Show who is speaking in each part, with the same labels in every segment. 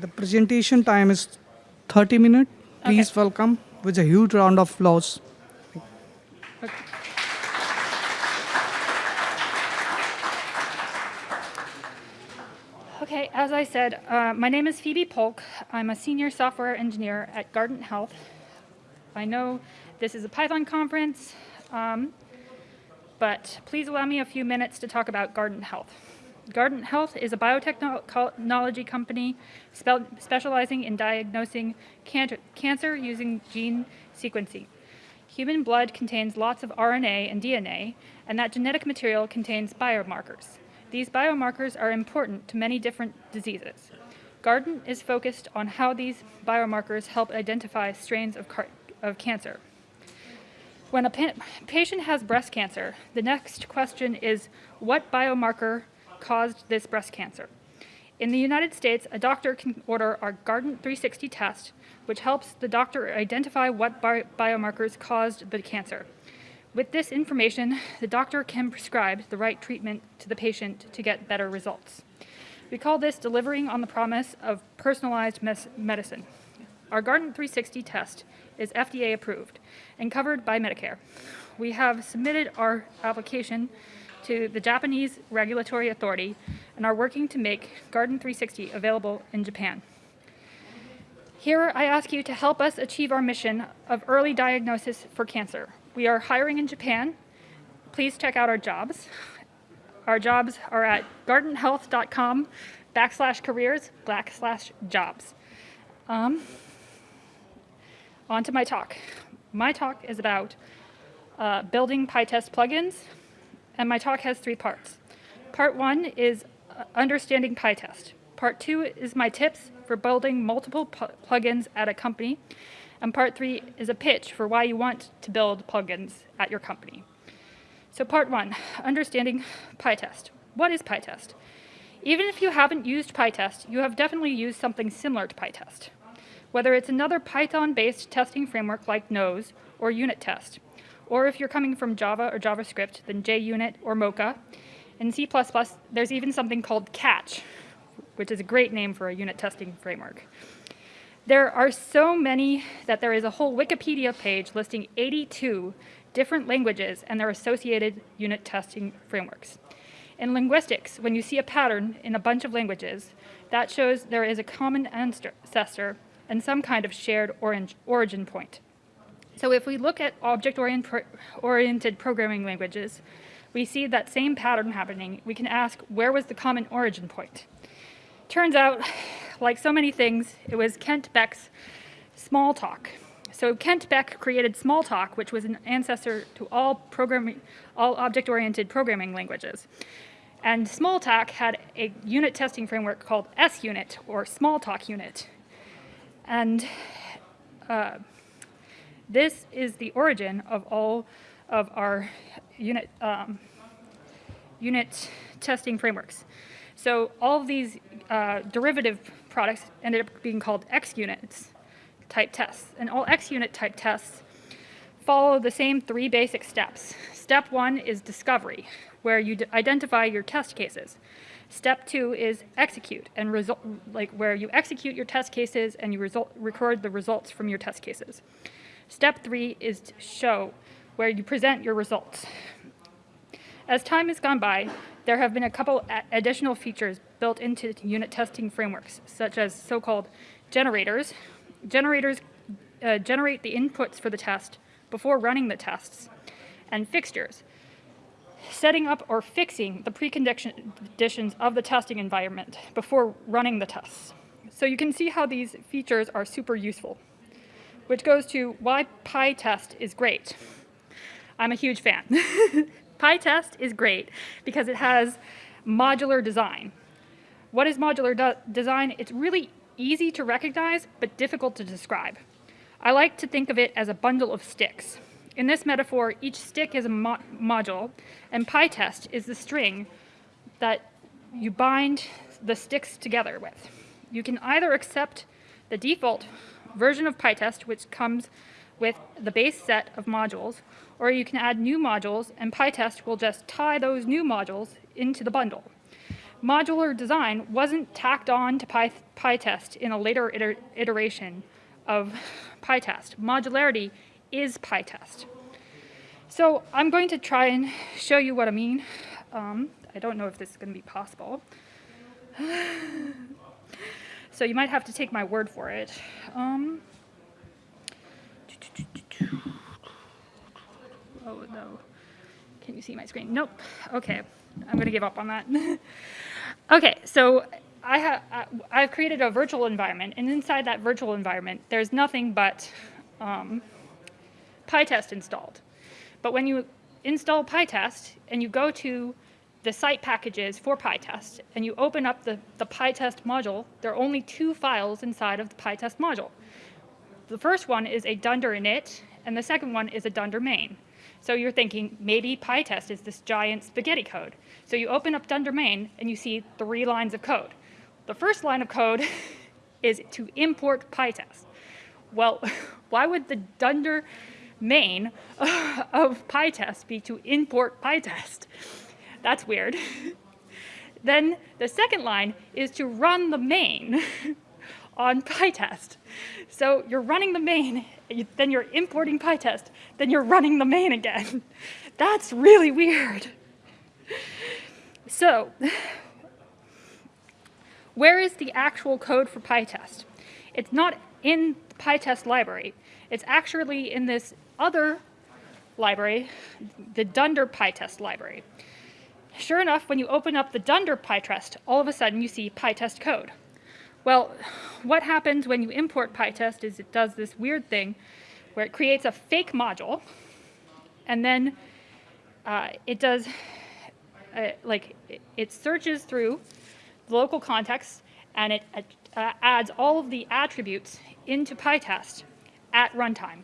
Speaker 1: The presentation time is 30 minutes. Please welcome with a huge round of applause.
Speaker 2: Okay, as I said, uh, my name is Phoebe Polk. I'm a senior software engineer at Guardant Health. I know this is a Python conference, um, but please allow me a few minutes to talk about Guardant Health. Guardant Health is a biotechnology company specializing in diagnosing can cancer using gene sequencing. Human blood contains lots of RNA and DNA, and that genetic material contains biomarkers. These biomarkers are important to many different diseases. Guardant is focused on how these biomarkers help identify strains of, of cancer. When a pa patient has breast cancer, the next question is what biomarker caused this breast cancer? In the United States, a doctor can order our Guardant 360 test, which helps the doctor identify what bi biomarkers caused the cancer. With this information, the doctor can prescribe the right treatment to the patient to get better results. We call this delivering on the promise of personalized medicine. Our Guardant 360 test is FDA approved and covered by Medicare. We have submitted our application to the Japanese Regulatory Authority and are working to make Guardant 360 available in Japan. Here, I ask you to help us achieve our mission of early diagnosis for cancer. We are hiring in Japan. Please check out our jobs. Our jobs are at guardanthealth.com backslash careers backslash jobs. Um, on to my talk. My talk is about uh, building PyTest plugins, and my talk has three parts. Part one is uh, understanding PyTest. Part two is my tips for building multiple plugins at a company. And part three is a pitch for why you want to build plugins at your company. So part one, understanding PyTest. What is PyTest? Even if you haven't used PyTest, you have definitely used something similar to PyTest. Whether it's another Python-based testing framework like Nose or unit test, or if you're coming from Java or JavaScript, then JUnit or Mocha. In C++, there's even something called Catch, which is a great name for a unit testing framework. There are so many that there is a whole Wikipedia page listing 82 different languages and their associated unit testing frameworks. In linguistics, when you see a pattern in a bunch of languages, that shows there is a common ancestor and some kind of shared origin point. So if we look at object-oriented programming languages, we see that same pattern happening. We can ask, where was the common origin point? Turns out like so many things, it was Kent Beck's Smalltalk. So Kent Beck created Smalltalk, which was an ancestor to all programming, all object-oriented programming languages. And Smalltalk had a unit testing framework called SUnit, or Smalltalk Unit. And uh, this is the origin of all of our unit, um, unit testing frameworks. So all of these uh, derivative products ended up being called XUnits type tests. And all XUnit type tests follow the same three basic steps. Step one is discovery, where you identify your test cases. Step two is execute, and result, like where you execute your test cases and you result, record the results from your test cases. Step three is show, where you present your results. As time has gone by, there have been a couple additional features built into unit testing frameworks, such as so-called generators. Generators uh, generate the inputs for the test before running the tests, and fixtures, setting up or fixing the preconditions of the testing environment before running the tests. So you can see how these features are super useful, which goes to why PyTest is great. I'm a huge fan. PyTest is great because it has modular design. What is modular design? It's really easy to recognize, but difficult to describe. I like to think of it as a bundle of sticks. In this metaphor, each stick is a mo module, and PyTest is the string that you bind the sticks together with. You can either accept the default version of PyTest, which comes with the base set of modules, or you can add new modules and PyTest will just tie those new modules into the bundle. modular design wasn't tacked on to Py, PyTest in a later iter- iteration of PyTest. Modularity is PyTest. So I'm going to try and show you what I mean. Um, I don't know if this is going to be possible. so you might have to take my word for it. Um, oh no. Can you see my screen? Nope. Okay. I'm going to give up on that. okay, so I have I've created a virtual environment, and inside that virtual environment, there's nothing but um, PyTest installed. But when you install PyTest and you go to the site packages for PyTest and you open up the, the PyTest module, there are only two files inside of the PyTest module. The first one is a dunder init, and the second one is a dunder main. So you're thinking maybe PyTest is this giant spaghetti code. So you open up dunder main and you see three lines of code. The first line of code is to import PyTest. Well, why would the dunder main of PyTest be to import PyTest? That's weird. then the second line is to run the main on PyTest. So you're running the main, then you're importing PyTest, then you're running the main again. That's really weird. So, where is the actual code for PyTest? It's not in the PyTest library. It's actually in this other library, the Dunder PyTest library. Sure enough, when you open up the Dunder PyTest, all of a sudden you see PyTest code. Well, what happens when you import PyTest is it does this weird thing where it creates a fake module, and then uh, it does, uh, like, it searches through the local context, and it uh, adds all of the attributes into PyTest at runtime.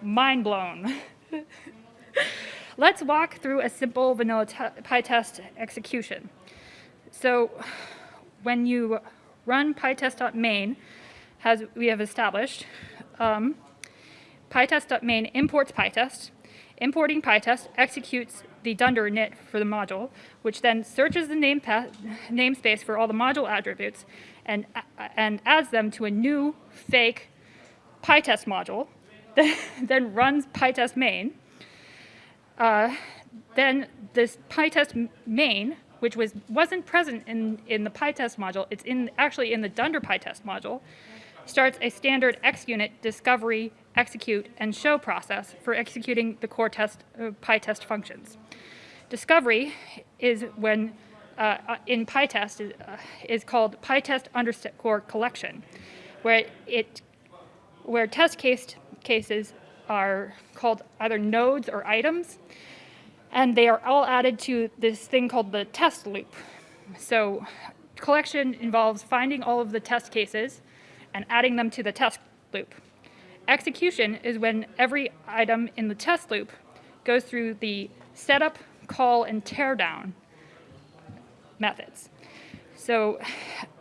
Speaker 2: Mind blown. Let's walk through a simple vanilla PyTest execution. So when you run pytest.main, as we have established, um, pytest.main imports pytest. Importing pytest executes the dunder init for the module, which then searches the name namespace for all the module attributes and, and adds them to a new fake pytest module, then runs pytest main. Uh, then this pytest main which was, wasn't present in, in the PyTest module, it's in, actually in the Dunder PyTest module, starts a standard XUnit discovery, execute, and show process for executing the core test, uh, PyTest functions. Discovery is when, uh, uh in PyTest, is, uh, is called PyTest underscore collection, where it, where test case cases are called either nodes or items, and they are all added to this thing called the test loop. So collection involves finding all of the test cases and adding them to the test loop. Execution is when every item in the test loop goes through the setup, call, and teardown methods. So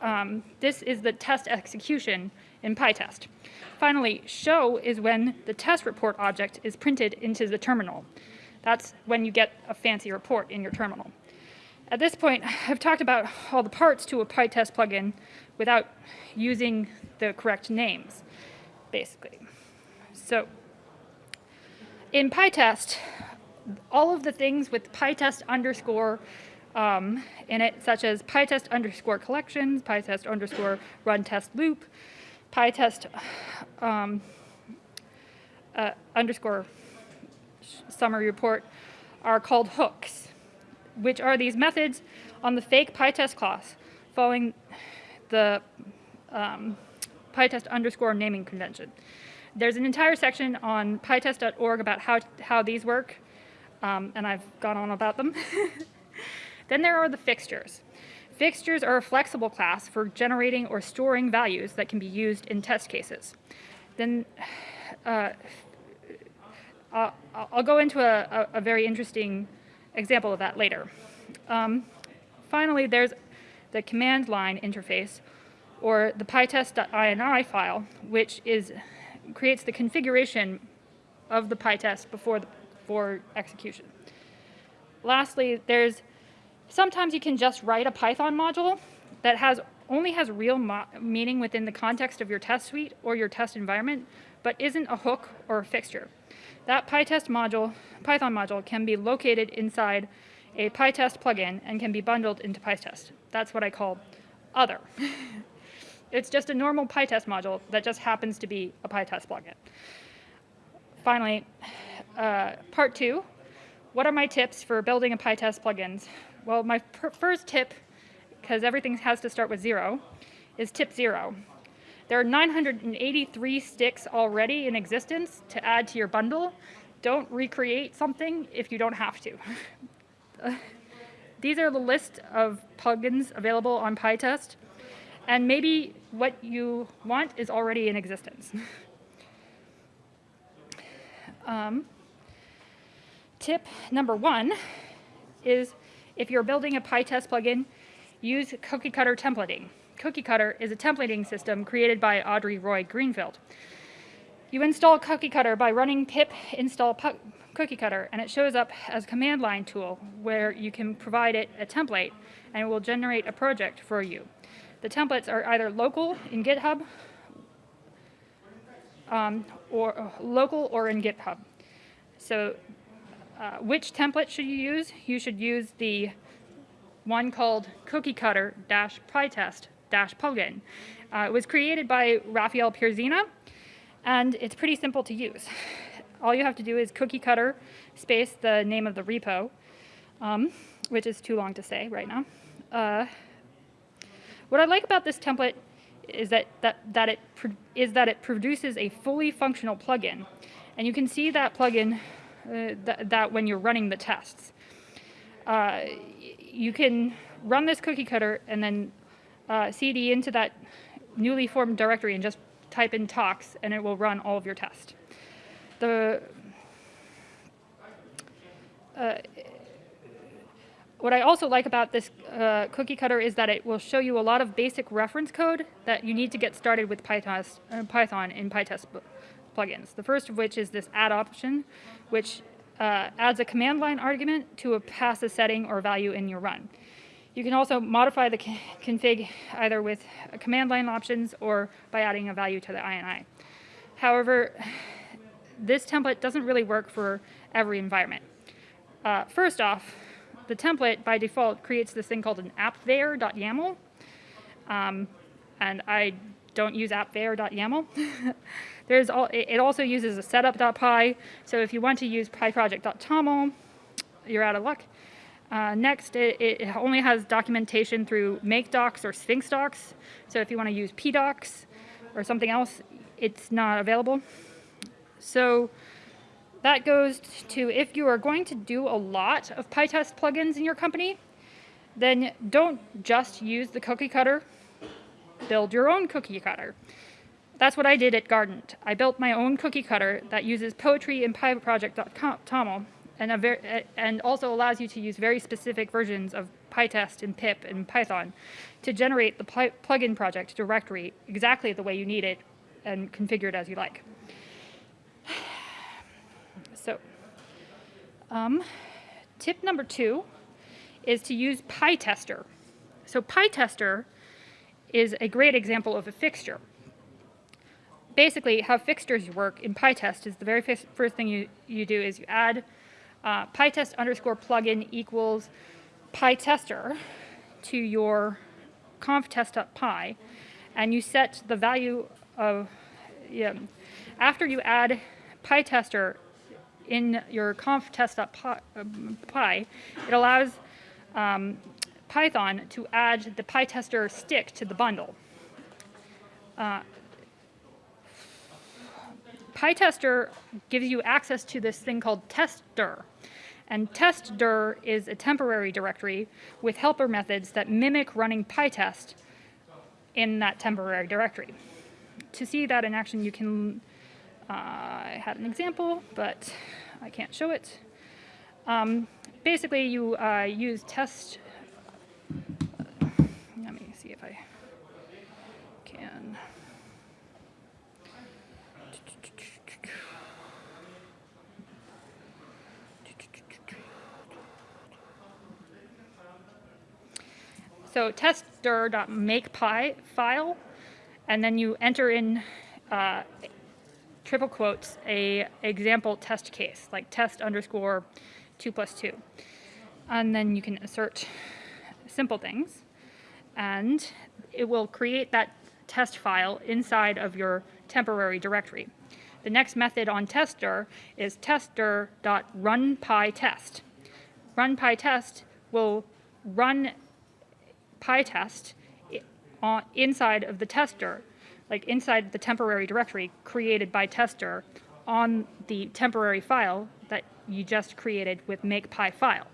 Speaker 2: um, this is the test execution in PyTest. Finally, show is when the test report object is printed into the terminal. That's when you get a fancy report in your terminal. At this point, I've talked about all the parts to a PyTest plugin without using the correct names, basically. So in PyTest, all of the things with PyTest underscore um, in it, such as PyTest underscore collections, PyTest underscore run test loop, PyTest um, uh, underscore summary report are called hooks, which are these methods on the fake PyTest class following the um, PyTest underscore naming convention. There's an entire section on pytest.org about how, how these work, um, and I've gone on about them. then there are the fixtures. Fixtures are a flexible class for generating or storing values that can be used in test cases. Then uh, I'll go into a, a, a, very interesting example of that later. Um, finally, there's the command line interface, or the pytest.ini file, which is creates the configuration of the pytest before the, for execution. Lastly, there's Sometimes you can just write a Python module that has only has real meaning within the context of your test suite or your test environment, but isn't a hook or a fixture. That PyTest module, Python module can be located inside a PyTest plugin and can be bundled into PyTest. That's what I call other. it's just a normal PyTest module that just happens to be a PyTest plugin. Finally, uh, part two, what are my tips for building a PyTest plugins? Well, my first tip, because everything has to start with zero, is tip zero. There are 983 sticks already in existence to add to your bundle. Don't recreate something if you don't have to. these are the list of plugins available on PyTest, and maybe what you want is already in existence. um, tip number one is if you're building a PyTest plugin, use cookie cutter templating. Cookie Cutter is a templating system created by Audrey Roy Greenfield. You install Cookie Cutter by running pip install Cookie Cutter, and it shows up as a command line tool where you can provide it a template and it will generate a project for you. The templates are either local in GitHub um, or uh, local or in GitHub. So uh, which template should you use? You should use the one called cookie cutter dash pytest dash plugin. Uh, it was created by Raphael Pierzina, and it's pretty simple to use. All you have to do is cookie cutter space the name of the repo, um, which is too long to say right now. Uh, what I like about this template is that, that, that it is that it produces a fully functional plugin. And you can see that plugin th that when you're running the tests. Uh, you can run this cookie cutter and then uh, cd into that newly formed directory and just type in tox and it will run all of your tests. The, uh, what I also like about this uh, cookie cutter is that it will show you a lot of basic reference code that you need to get started with Python, uh, Python in PyTest plugins. The first of which is this add option, which uh, adds a command line argument to a pass a setting or value in your run. You can also modify the config either with command line options or by adding a value to the INI. However, this template doesn't really work for every environment. Uh, first off, the template by default creates this thing called an appveyor.yaml. Um, and I don't use appveyor.yaml. There's all, it also uses a setup.py. So if you want to use pyproject.toml, you're out of luck. Uh, next, it, it, only has documentation through mkdocs or sphinx docs. So if you want to use pdocs or something else, it's not available. So that goes to if you are going to do a lot of PyTest plugins in your company, then don't just use the cookie cutter. Build your own cookie cutter. That's what I did at Guardant. I built my own cookie cutter that uses poetry and pyproject.toml and, and also allows you to use very specific versions of PyTest and pip and Python to generate the pl plugin project directory exactly the way you need it and configure it as you like. So, um, tip number two is to use PyTester. So PyTester is a great example of a fixture. Basically, how fixtures work in PyTest is the very first thing you, you do is you add uh, pytest underscore plugin equals pytester to your conftest.py, and you set the value of, yeah, after you add pytester in your conftest.py, it allows um, Python to add the pytester stick to the bundle. Uh, PyTester gives you access to this thing called testdir. And testdir is a temporary directory with helper methods that mimic running PyTest in that temporary directory. To see that in action, you can, uh, I had an example, but I can't show it. Um, basically, you uh, use test, let me see if I can. So tester.makepy file, and then you enter in uh, triple quotes a example test case, like test underscore two plus two. And then you can assert simple things, and it will create that test file inside of your temporary directory. The next method on tester is tester.runpytest. RunPyTest will run PyTest inside of the tester, like inside the temporary directory created by tester on the temporary file that you just created with makepy file.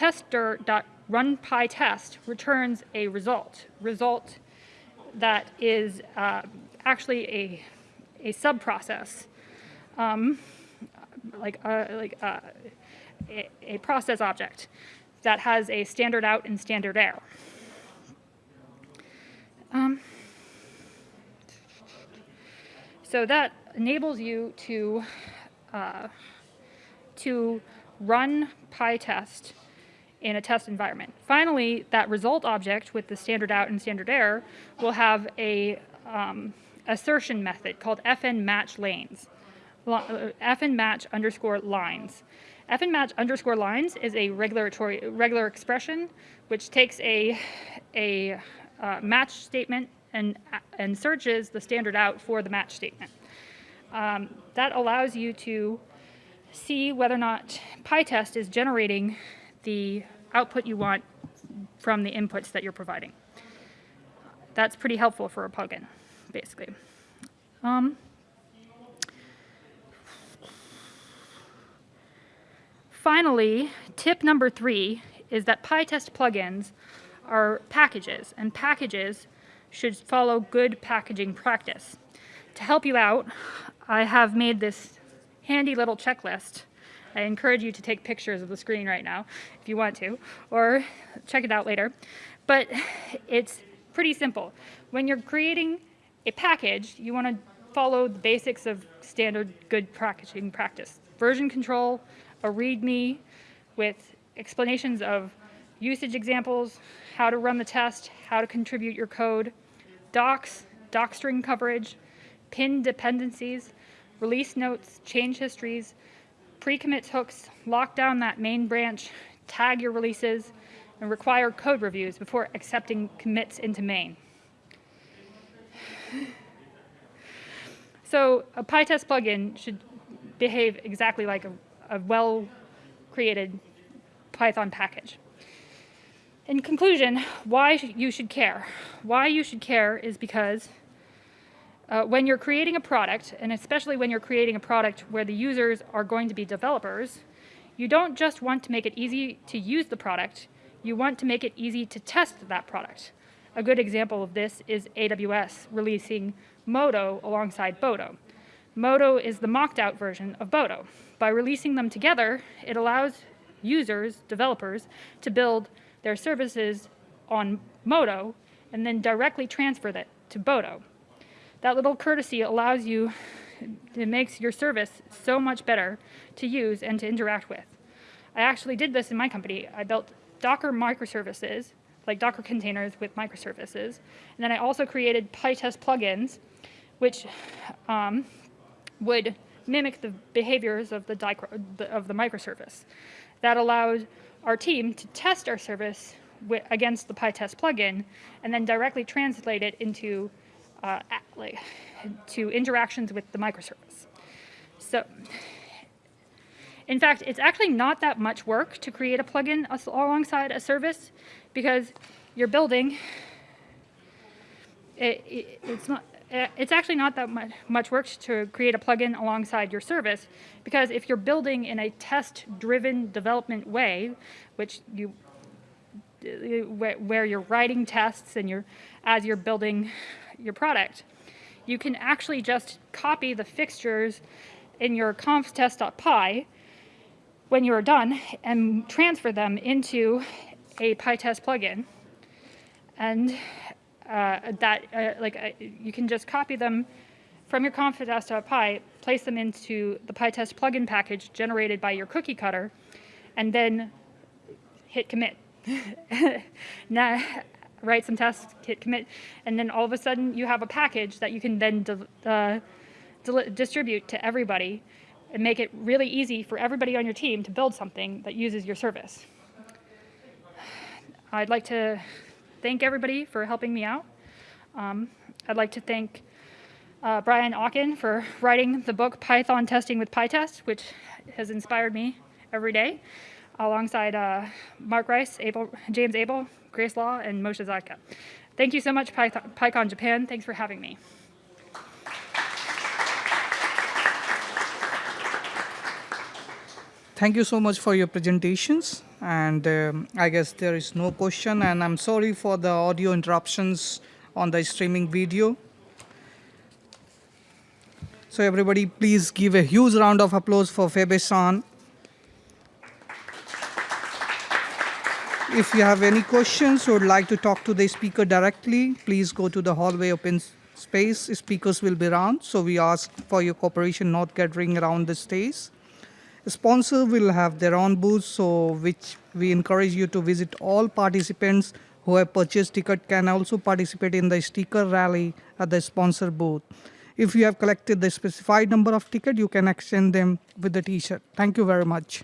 Speaker 2: Tester.runPyTest returns a result, result that is uh, actually a, a subprocess like a, like a, a, a process object that has a standard out and standard error. Um, so that enables you to uh, to run PyTest in a test environment. Finally, that result object with the standard out and standard error will have a um, assertion method called fn match lanes uh, fn match underscore lines. fn match underscore lines is a regulatory regular expression which takes a a uh, match statement and and searches the standard out for the match statement. Um, that allows you to see whether or not PyTest is generating the output you want from the inputs that you're providing. That's pretty helpful for a plugin, basically. Um, Finally, tip number three is that PyTest plugins are packages, and packages should follow good packaging practice. To help you out, I have made this handy little checklist. I encourage you to take pictures of the screen right now if you want to, or check it out later. But it's pretty simple. When you're creating a package, you want to follow the basics of standard good packaging practice. Version control, a README with explanations of usage examples, how to run the test, how to contribute your code, docs, doc string coverage, pin dependencies, release notes, change histories, pre-commit hooks, lock down that main branch, tag your releases, and require code reviews before accepting commits into main. So a PyTest plugin should behave exactly like a, a well-created Python package. In conclusion, why you should care. Why you should care is because uh, when you're creating a product, and especially when you're creating a product where the users are going to be developers, you don't just want to make it easy to use the product, you want to make it easy to test that product. A good example of this is AWS releasing Moto alongside Boto. Moto is the mocked out version of Boto. By releasing them together, it allows users, developers, to build their services on Moto and then directly transfer that to Boto. That little courtesy allows you, it makes your service so much better to use and to interact with. I actually did this in my company. I built Docker microservices, like Docker containers with microservices, and then I also created PyTest plugins, which um, would mimic the behaviors of the, of the microservice. That allowed our team to test our service against the PyTest plugin, and then directly translate it into uh, like to interactions with the microservice. So, in fact, it's actually not that much work to create a plugin alongside a service because you're building. It, it, it's not. It's actually not that much, much work to create a plugin alongside your service because if you're building in a test-driven development way, which you where, where you're writing tests and you're as you're building your product, you can actually just copy the fixtures in your conftest.py when you are done and transfer them into a PyTest plugin. And uh, that, uh, like, uh, you can just copy them from your conftest.py, place them into the PyTest plugin package generated by your cookie cutter, and then hit commit. now, write some tests, hit commit, and then all of a sudden you have a package that you can then uh, distribute to everybody and make it really easy for everybody on your team to build something that uses your service. I'd like to thank everybody for helping me out. Um, I'd like to thank uh, Brian Okken for writing the book Python Testing with PyTest, which has inspired me every day, alongside uh, Mark Rice, Abel, James Abel, Grace Law, and Moshe Zadka. Thank you so much, PyCon Japan. Thanks for having me.
Speaker 1: Thank you so much for your presentations. And um, I guess there is no question. And I'm sorry for the audio interruptions on the streaming video. So everybody, please give a huge round of applause for Febe-san. If you have any questions or would like to talk to the speaker directly, please go to the hallway open space. Speakers will be around, so we ask for your cooperation not gathering around the stage. Sponsor will have their own booth, so which we encourage you to visit. All participants who have purchased ticket can also participate in the sticker rally at the sponsor booth. If you have collected the specified number of ticket, you can exchange them with the T-shirt. Thank you very much.